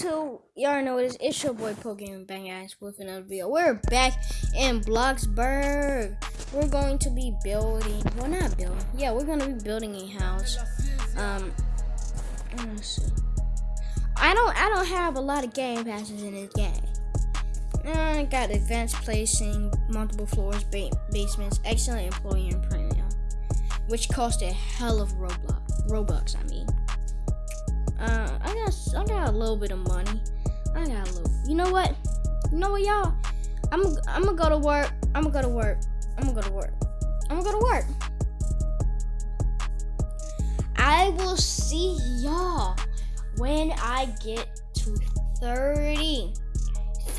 Y'all know this. It's your boy Pokemon Bang Ass with another video. We're back in Bloxburg. We're going to be building. Well, not building. Yeah, we're going to be building a house. Um. I don't. I don't have a lot of game passes in this game. I got advanced placing, multiple floors, ba basements, excellent employee and premium, which cost a hell of Roblox. Robux, I mean. Uh, I got, I got a little bit of money. I got a little. You know what? You know what, y'all? I'm, I'm gonna go to work. I'm gonna go to work. I'm gonna go to work. I'm gonna go to work. I will see y'all when I get to 30.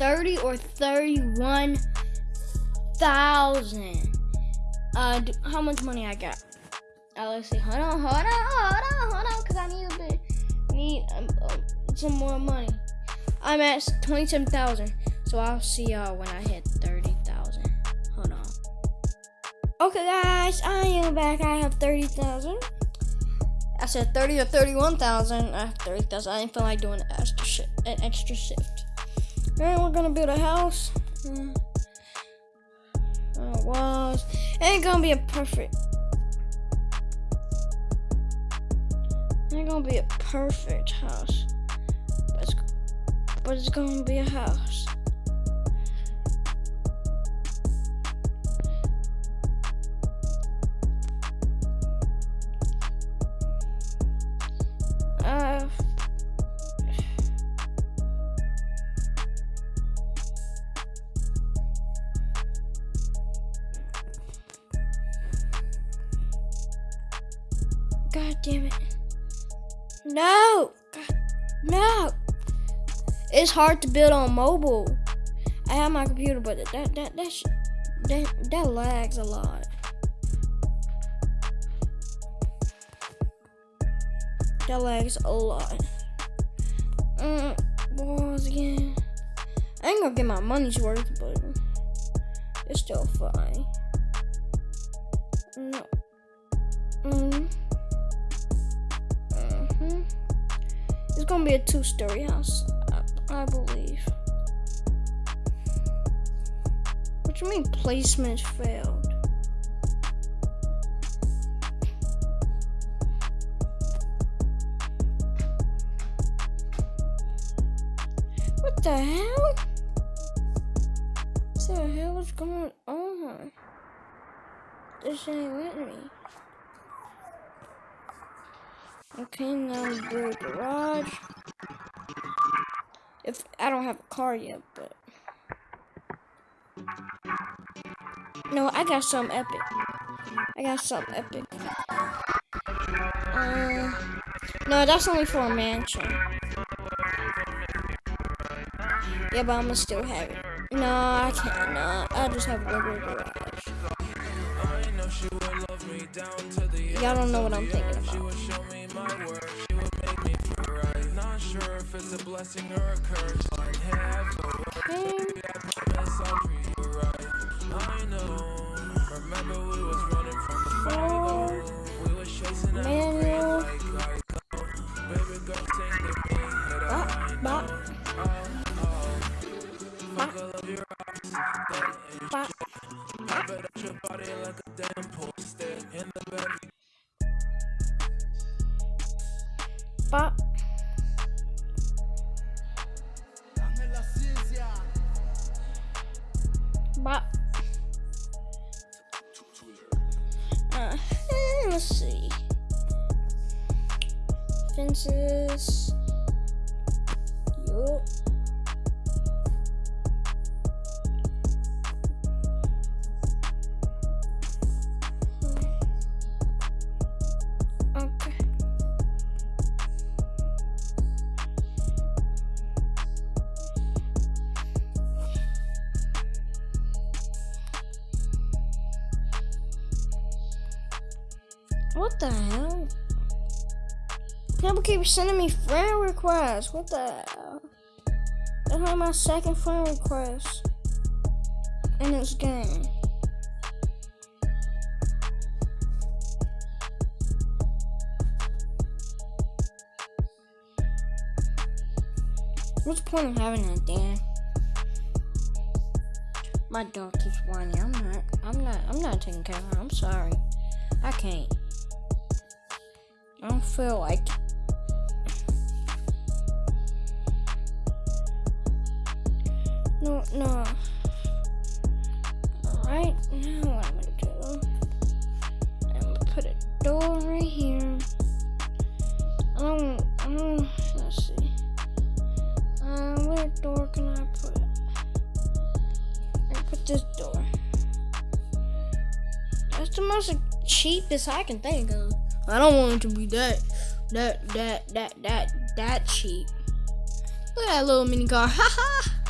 30 or 31,000. Uh, how much money I got? Uh, let's see. Hold on, hold on, hold on, hold on, because I need a bit, need um, um, some more money. I'm at 27,000, so I'll see y'all when I hit 30,000. Hold on. Okay, guys, I am back. I have 30,000. I said 30 or 31,000. I have 30,000. I didn't feel like doing an extra shift. An extra shift. And we're gonna build a house. Mm. Uh, walls. Ain't gonna be a perfect. Ain't gonna be a perfect house. But it's, but it's gonna be a house. No! No! It's hard to build on mobile. I have my computer, but that that that that that, lags a lot. That lags a lot. Mm, balls again. I ain't gonna get my money's worth, but it's still fine. No. Mm. Gonna be a two-story house, I, I believe. What do you mean placement failed? What the hell? What the hell is going on? This ain't with me. Okay, now build a garage. If I don't have a car yet, but no, I got some epic. I got some epic. Uh, no, that's only for a mansion. Yeah, but I'ma still have it. No, I can't. No, I just have a regular garage. Y'all don't know what I'm thinking about my work, she would make me feel right. Not sure if it's a blessing or a curse. Like, hey, I promise I'll treat you right. I know. Remember we was Bop. Uh, let's see. Fences. What the hell? People keep sending me friend requests. What the hell? That's my second friend request in this game. What's the point of having that, Dan? My dog keeps whining. I'm not. I'm not. I'm not taking care of her. I'm sorry. I can't. I don't feel like. No, no. Right now, what I'm gonna do? I'm gonna put a door right here. I don't. I don't. Let's see. Uh, what door can I put? I put this door. That's the most cheapest I can think of. I don't want it to be that, that, that, that, that, that cheap. Look at that little mini car. Ha ha.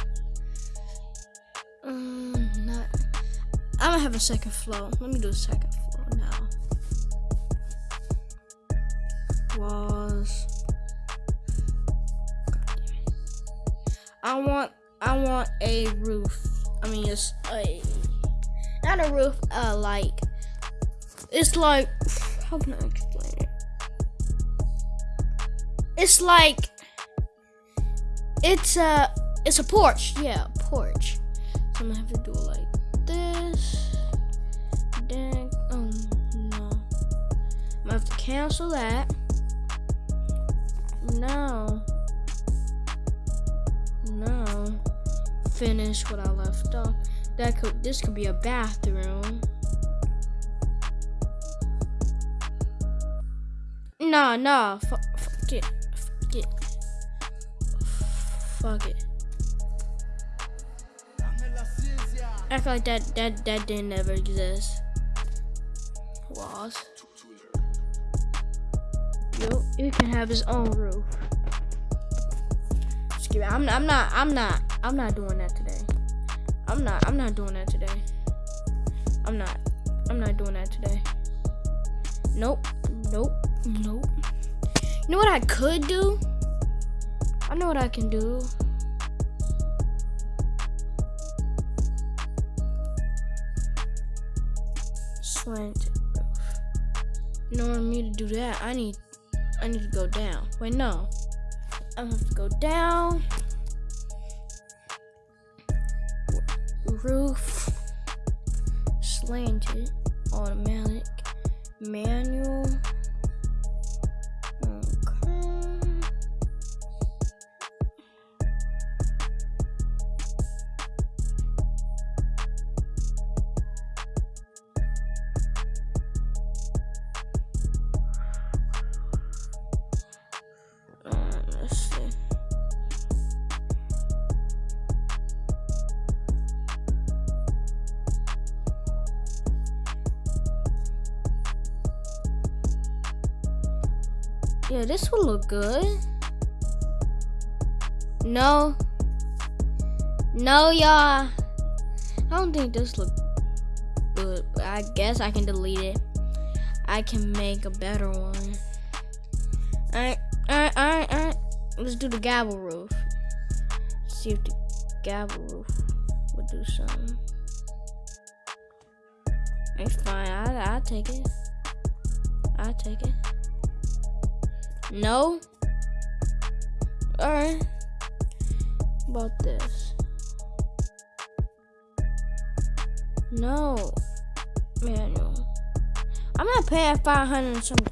Um, not. I'm gonna have a second flow. Let me do a second floor now. Walls. I want. I want a roof. I mean, it's a not a roof. Uh, like it's like how can I explain it? It's like it's a it's a porch. Yeah, porch. So I'm gonna have to do it like this. Then oh no. I'm gonna have to cancel that. No. No. Finish what I left off. That could this could be a bathroom. Nah, nah. F fuck it. Fuck it. Fuck it. Act like that that that didn't ever exist. Walls. Yo, you can have his own roof. Excuse me. I'm I'm not I'm not I'm not doing that today. I'm not I'm not doing that today. I'm not I'm not doing that today. Nope. Nope. Nope. You know what I could do? I know what I can do. Slanted roof. In order for me to do that, I need I need to go down. Wait, no. I have to go down. Roof. Slanted. Automatic. Manual. Yeah, this will look good. No. No, y'all. I don't think this look good. I guess I can delete it. I can make a better one. Alright, alright, alright, alright. Let's do the gable roof. See if the gable roof would do something. It's fine. I, I'll take it. I'll take it. No? Alright. About this. No. Manual. I'm not paying 500 something.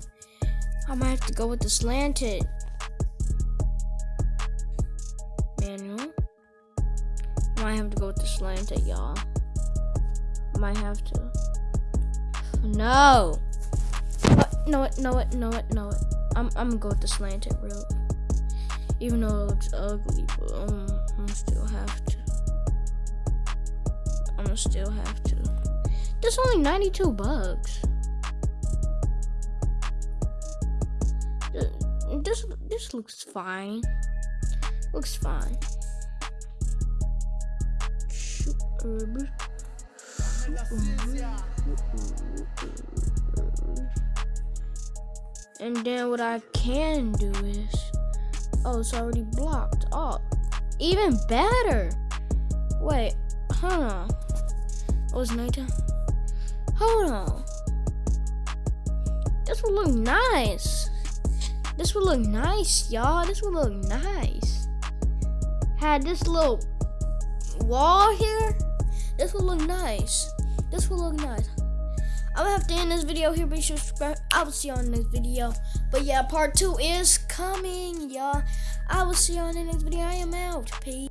I might have to go with the slanted. Manual. Might have to go with the slanted, y'all. Might have to. No. No it, no it, no it, no it. I'm I'm gonna go with the slanted route. Even though it looks ugly, but um, I'm still have to. I'm gonna still have to. There's only 92 bugs. This this looks fine. Looks fine. And then what I can do is, oh, it's already blocked. Oh, even better. Wait, hold on. Oh, it's nighttime. Hold on. This would look nice. This would look nice, y'all. This would look nice. had this little wall here, this would look nice. This would look nice. I'm gonna have to end this video here. Be sure to subscribe. I will see you on the next video. But yeah, part two is coming, y'all. I will see you on the next video. I am out. Peace.